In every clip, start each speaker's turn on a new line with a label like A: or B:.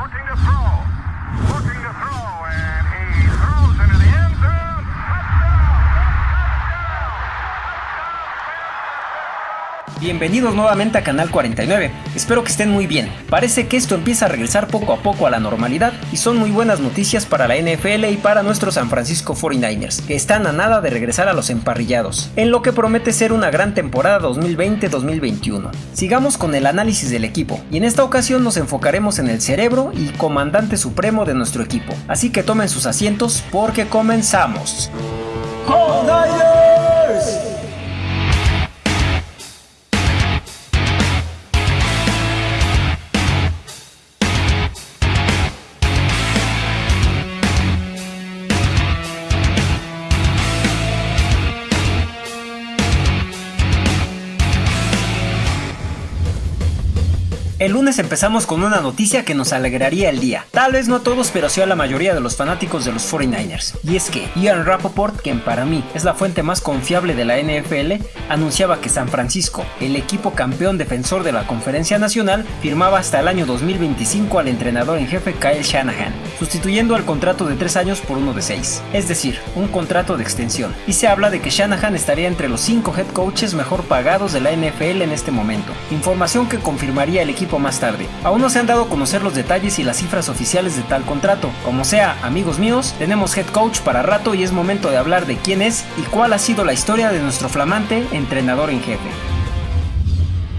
A: looking to throw. Looking to throw,
B: Bienvenidos nuevamente a Canal 49, espero que estén muy bien. Parece que esto empieza a regresar poco a poco a la normalidad y son muy buenas noticias para la NFL y para nuestros San Francisco 49ers, que están a nada de regresar a los emparrillados, en lo que promete ser una gran temporada 2020-2021. Sigamos con el análisis del equipo, y en esta ocasión nos enfocaremos en el cerebro y comandante supremo de nuestro equipo, así que tomen sus asientos porque comenzamos. El empezamos con una noticia que nos alegraría el día. Tal vez no a todos, pero sí a la mayoría de los fanáticos de los 49ers. Y es que Ian Rappaport, quien para mí es la fuente más confiable de la NFL, anunciaba que San Francisco, el equipo campeón defensor de la Conferencia Nacional, firmaba hasta el año 2025 al entrenador en jefe Kyle Shanahan, sustituyendo al contrato de 3 años por uno de 6. Es decir, un contrato de extensión. Y se habla de que Shanahan estaría entre los 5 head coaches mejor pagados de la NFL en este momento. Información que confirmaría el equipo más tarde. Aún no se han dado a conocer los detalles y las cifras oficiales de tal contrato. Como sea, amigos míos, tenemos head coach para rato y es momento de hablar de quién es y cuál ha sido la historia de nuestro flamante entrenador en jefe.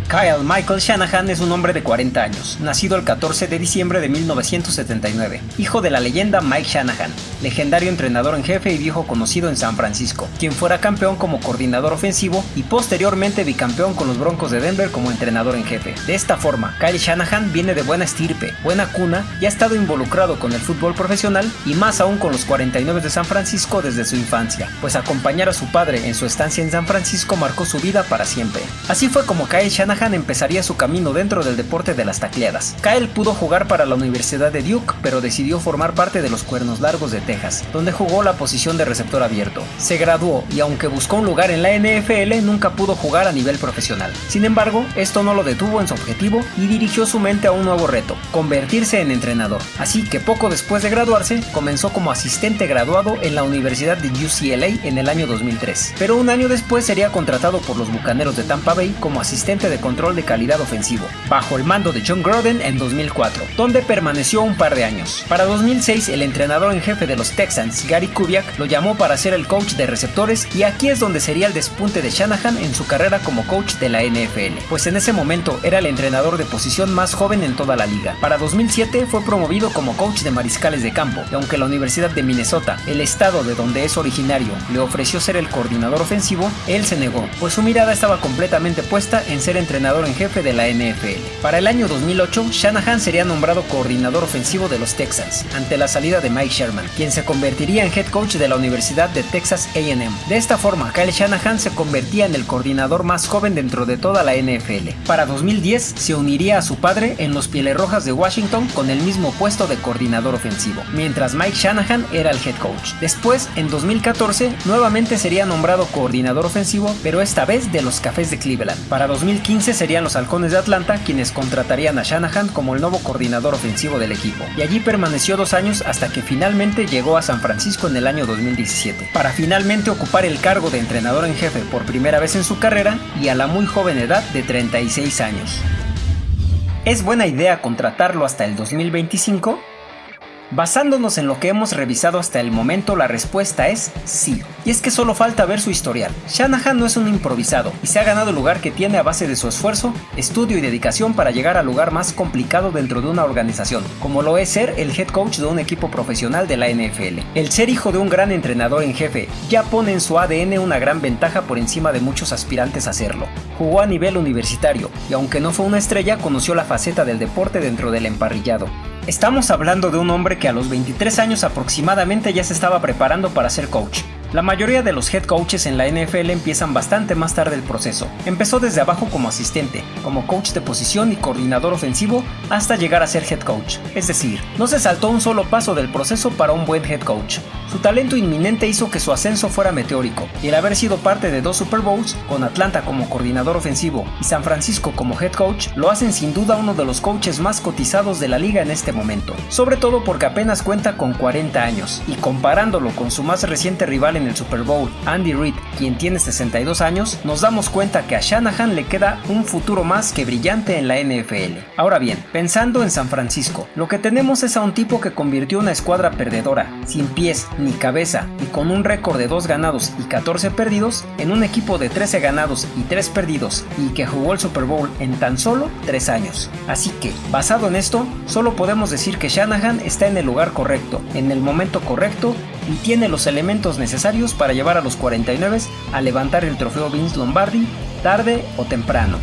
B: Kyle Michael Shanahan es un hombre de 40 años, nacido el 14 de diciembre de 1979, hijo de la leyenda Mike Shanahan, legendario entrenador en jefe y viejo conocido en San Francisco, quien fuera campeón como coordinador ofensivo y posteriormente bicampeón con los Broncos de Denver como entrenador en jefe. De esta forma, Kyle Shanahan viene de buena estirpe, buena cuna y ha estado involucrado con el fútbol profesional y más aún con los 49 de San Francisco desde su infancia, pues acompañar a su padre en su estancia en San Francisco marcó su vida para siempre. Así fue como Kyle Shanahan empezaría su camino dentro del deporte de las tacleadas. Kyle pudo jugar para la Universidad de Duke, pero decidió formar parte de los Cuernos Largos de Texas, donde jugó la posición de receptor abierto. Se graduó y aunque buscó un lugar en la NFL, nunca pudo jugar a nivel profesional. Sin embargo, esto no lo detuvo en su objetivo y dirigió su mente a un nuevo reto, convertirse en entrenador. Así que poco después de graduarse, comenzó como asistente graduado en la Universidad de UCLA en el año 2003. Pero un año después sería contratado por los Bucaneros de Tampa Bay como asistente de control de calidad ofensivo, bajo el mando de John Groden en 2004, donde permaneció un par de años. Para 2006, el entrenador en jefe de los Texans, Gary Kubiak, lo llamó para ser el coach de receptores y aquí es donde sería el despunte de Shanahan en su carrera como coach de la NFL, pues en ese momento era el entrenador de posición más joven en toda la liga. Para 2007 fue promovido como coach de mariscales de campo, y aunque la Universidad de Minnesota, el estado de donde es originario, le ofreció ser el coordinador ofensivo, él se negó, pues su mirada estaba completamente puesta en ser entrenador en jefe de la NFL. Para el año 2008, Shanahan sería nombrado coordinador ofensivo de los Texans, ante la salida de Mike Sherman, quien se convertiría en head coach de la Universidad de Texas AM. De esta forma, Kyle Shanahan se convertía en el coordinador más joven dentro de toda la NFL. Para 2010, se uniría a su padre en los Pieles Rojas de Washington con el mismo puesto de coordinador ofensivo, mientras Mike Shanahan era el head coach. Después, en 2014, nuevamente sería nombrado coordinador ofensivo, pero esta vez de los Cafés de Cleveland. Para 2015 serían los Halcones de Atlanta quienes contratarían a Shanahan como el nuevo coordinador ofensivo del equipo, y allí permaneció dos años hasta que finalmente llegó a San Francisco en el año 2017, para finalmente ocupar el cargo de entrenador en jefe por primera vez en su carrera y a la muy joven edad de 36 años. ¿Es buena idea contratarlo hasta el 2025? Basándonos en lo que hemos revisado hasta el momento, la respuesta es sí. Y es que solo falta ver su historial. Shanahan no es un improvisado y se ha ganado el lugar que tiene a base de su esfuerzo, estudio y dedicación para llegar al lugar más complicado dentro de una organización, como lo es ser el head coach de un equipo profesional de la NFL. El ser hijo de un gran entrenador en jefe ya pone en su ADN una gran ventaja por encima de muchos aspirantes a hacerlo. Jugó a nivel universitario y aunque no fue una estrella, conoció la faceta del deporte dentro del emparrillado. Estamos hablando de un hombre que a los 23 años aproximadamente ya se estaba preparando para ser coach. La mayoría de los head coaches en la NFL empiezan bastante más tarde el proceso. Empezó desde abajo como asistente, como coach de posición y coordinador ofensivo, hasta llegar a ser head coach. Es decir, no se saltó un solo paso del proceso para un buen head coach. Su talento inminente hizo que su ascenso fuera meteórico, y el haber sido parte de dos Super Bowls, con Atlanta como coordinador ofensivo y San Francisco como head coach, lo hacen sin duda uno de los coaches más cotizados de la liga en este momento, sobre todo porque apenas cuenta con 40 años, y comparándolo con su más reciente rival en el Super Bowl, Andy Reid, quien tiene 62 años, nos damos cuenta que a Shanahan le queda un futuro más que brillante en la NFL. Ahora bien, pensando en San Francisco, lo que tenemos es a un tipo que convirtió una escuadra perdedora, sin pies ni cabeza y con un récord de 2 ganados y 14 perdidos, en un equipo de 13 ganados y 3 perdidos y que jugó el Super Bowl en tan solo 3 años. Así que, basado en esto, solo podemos decir que Shanahan está en el lugar correcto, en el momento correcto y tiene los elementos necesarios para llevar a los 49 a levantar el trofeo Vince Lombardi tarde o temprano.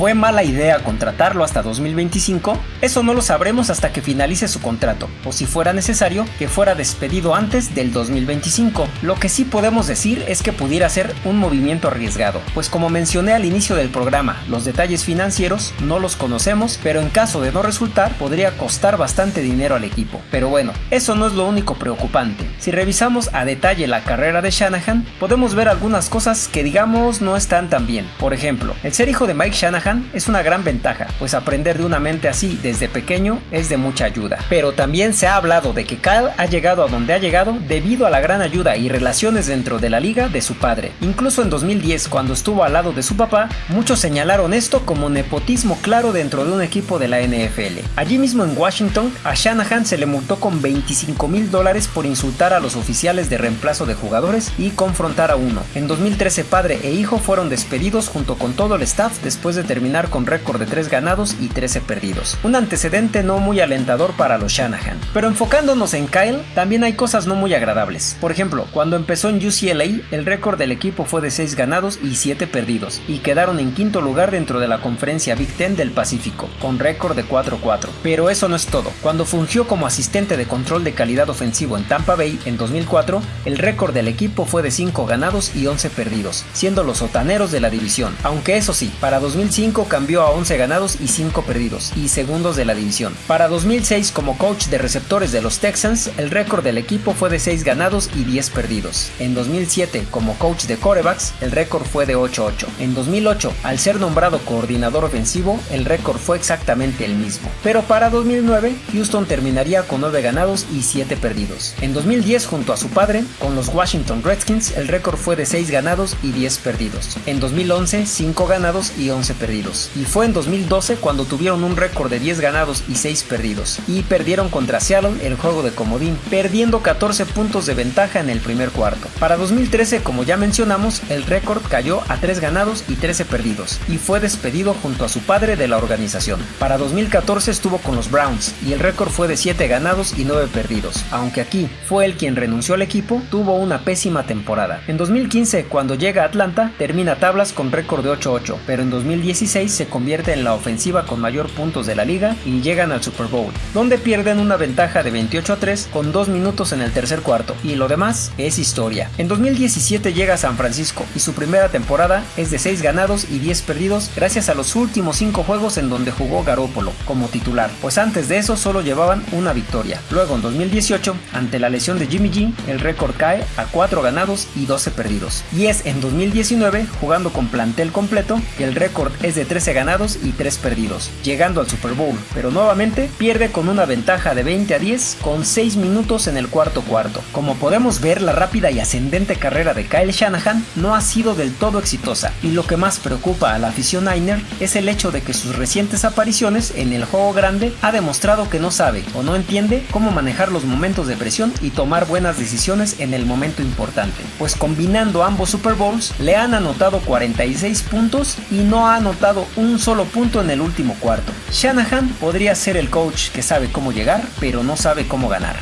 B: ¿Fue mala idea contratarlo hasta 2025? Eso no lo sabremos hasta que finalice su contrato, o si fuera necesario, que fuera despedido antes del 2025. Lo que sí podemos decir es que pudiera ser un movimiento arriesgado, pues como mencioné al inicio del programa, los detalles financieros no los conocemos, pero en caso de no resultar, podría costar bastante dinero al equipo. Pero bueno, eso no es lo único preocupante. Si revisamos a detalle la carrera de Shanahan, podemos ver algunas cosas que digamos no están tan bien. Por ejemplo, el ser hijo de Mike Shanahan es una gran ventaja, pues aprender de una mente así desde pequeño es de mucha ayuda. Pero también se ha hablado de que Kyle ha llegado a donde ha llegado debido a la gran ayuda y relaciones dentro de la liga de su padre. Incluso en 2010, cuando estuvo al lado de su papá, muchos señalaron esto como nepotismo claro dentro de un equipo de la NFL. Allí mismo en Washington, a Shanahan se le multó con 25 mil dólares por insultar a los oficiales de reemplazo de jugadores y confrontar a uno. En 2013 padre e hijo fueron despedidos junto con todo el staff después de terminar con récord de 3 ganados y 13 perdidos. Un antecedente no muy alentador para los Shanahan. Pero enfocándonos en Kyle, también hay cosas no muy agradables. Por ejemplo, cuando empezó en UCLA, el récord del equipo fue de 6 ganados y 7 perdidos, y quedaron en quinto lugar dentro de la conferencia Big Ten del Pacífico, con récord de 4-4. Pero eso no es todo. Cuando fungió como asistente de control de calidad ofensivo en Tampa Bay en 2004, el récord del equipo fue de 5 ganados y 11 perdidos, siendo los sotaneros de la división. Aunque eso sí, para 2005 cambió a 11 ganados y 5 perdidos, y segundos de la división. Para 2006 como coach de receptores de los Texans, el récord del equipo fue de 6 ganados y 10 perdidos. En 2007 como coach de corebacks, el récord fue de 8-8. En 2008, al ser nombrado coordinador ofensivo, el récord fue exactamente el mismo. Pero para 2009, Houston terminaría con 9 ganados y 7 perdidos. En 2010, junto a su padre, con los Washington Redskins, el récord fue de 6 ganados y 10 perdidos. En 2011, 5 ganados y 11 perdidos y fue en 2012 cuando tuvieron un récord de 10 ganados y 6 perdidos, y perdieron contra Seattle el juego de comodín, perdiendo 14 puntos de ventaja en el primer cuarto. Para 2013, como ya mencionamos, el récord cayó a 3 ganados y 13 perdidos, y fue despedido junto a su padre de la organización. Para 2014 estuvo con los Browns, y el récord fue de 7 ganados y 9 perdidos, aunque aquí fue el quien renunció al equipo, tuvo una pésima temporada. En 2015, cuando llega a Atlanta, termina tablas con récord de 8-8, pero en 2016 se convierte en la ofensiva con mayor puntos de la liga y llegan al Super Bowl, donde pierden una ventaja de 28 a 3 con 2 minutos en el tercer cuarto, y lo demás es historia. En 2017 llega a San Francisco y su primera temporada es de 6 ganados y 10 perdidos gracias a los últimos 5 juegos en donde jugó Garópolo como titular, pues antes de eso solo llevaban una victoria. Luego en 2018, ante la lesión de Jimmy G, el récord cae a 4 ganados y 12 perdidos. Y es en 2019, jugando con plantel completo, que el récord es de 13 ganados y 3 perdidos, llegando al Super Bowl, pero nuevamente pierde con una ventaja de 20 a 10 con 6 minutos en el cuarto cuarto. Como podemos ver, la rápida y ascendente carrera de Kyle Shanahan no ha sido del todo exitosa, y lo que más preocupa a la afición Niner es el hecho de que sus recientes apariciones en el juego grande ha demostrado que no sabe o no entiende cómo manejar los momentos de presión y tomar buenas decisiones en el momento importante, pues combinando ambos Super Bowls le han anotado 46 puntos y no ha anotado un solo punto en el último cuarto. Shanahan podría ser el coach que sabe cómo llegar, pero no sabe cómo ganar.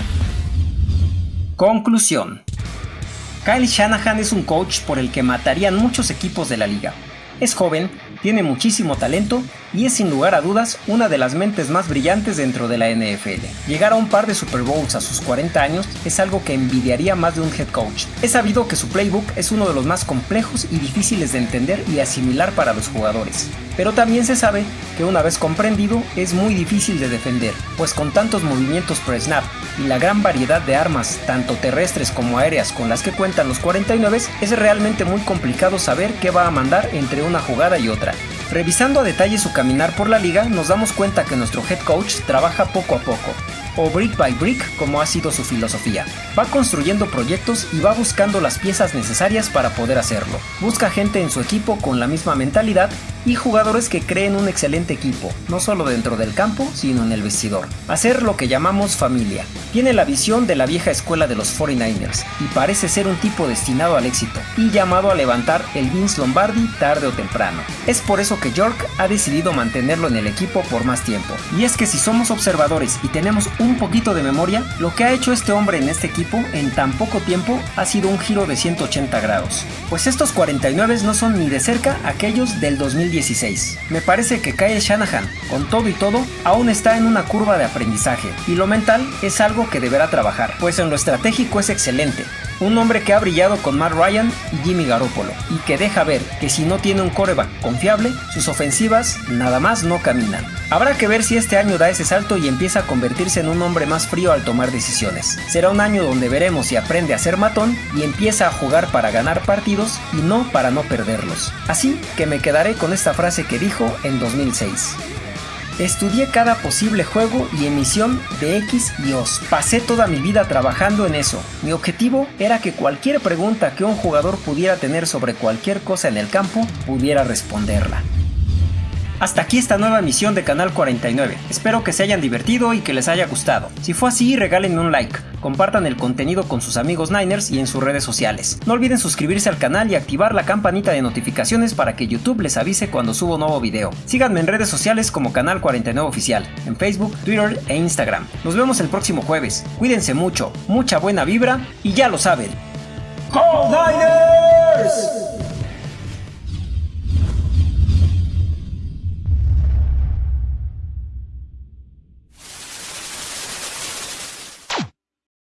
B: Conclusión. Kyle Shanahan es un coach por el que matarían muchos equipos de la liga. Es joven, tiene muchísimo talento y es sin lugar a dudas una de las mentes más brillantes dentro de la NFL. Llegar a un par de Super Bowls a sus 40 años es algo que envidiaría más de un head coach. Es sabido que su playbook es uno de los más complejos y difíciles de entender y asimilar para los jugadores. Pero también se sabe que una vez comprendido es muy difícil de defender, pues con tantos movimientos per snap y la gran variedad de armas, tanto terrestres como aéreas con las que cuentan los 49, es realmente muy complicado saber qué va a mandar entre una jugada y otra. Revisando a detalle su caminar por la liga, nos damos cuenta que nuestro head coach trabaja poco a poco, o brick by brick como ha sido su filosofía. Va construyendo proyectos y va buscando las piezas necesarias para poder hacerlo. Busca gente en su equipo con la misma mentalidad y jugadores que creen un excelente equipo, no solo dentro del campo, sino en el vestidor. Hacer lo que llamamos familia. Tiene la visión de la vieja escuela de los 49ers y parece ser un tipo destinado al éxito y llamado a levantar el Vince Lombardi tarde o temprano. Es por eso que York ha decidido mantenerlo en el equipo por más tiempo. Y es que si somos observadores y tenemos un poquito de memoria, lo que ha hecho este hombre en este equipo en tan poco tiempo ha sido un giro de 180 grados. Pues estos 49 no son ni de cerca aquellos del 2010 me parece que Kyle Shanahan, con todo y todo, aún está en una curva de aprendizaje, y lo mental es algo que deberá trabajar, pues en lo estratégico es excelente, un hombre que ha brillado con Matt Ryan y Jimmy Garoppolo y que deja ver que si no tiene un coreback confiable, sus ofensivas nada más no caminan. Habrá que ver si este año da ese salto y empieza a convertirse en un hombre más frío al tomar decisiones. Será un año donde veremos si aprende a ser matón y empieza a jugar para ganar partidos y no para no perderlos. Así que me quedaré con esta frase que dijo en 2006. Estudié cada posible juego y emisión de X y Os. Pasé toda mi vida trabajando en eso. Mi objetivo era que cualquier pregunta que un jugador pudiera tener sobre cualquier cosa en el campo pudiera responderla. Hasta aquí esta nueva emisión de Canal 49. Espero que se hayan divertido y que les haya gustado. Si fue así, regálenme un like, compartan el contenido con sus amigos Niners y en sus redes sociales. No olviden suscribirse al canal y activar la campanita de notificaciones para que YouTube les avise cuando subo nuevo video. Síganme en redes sociales como Canal 49 Oficial, en Facebook, Twitter e Instagram. Nos vemos el próximo jueves. Cuídense mucho, mucha buena vibra y ya lo saben. ¡Niners!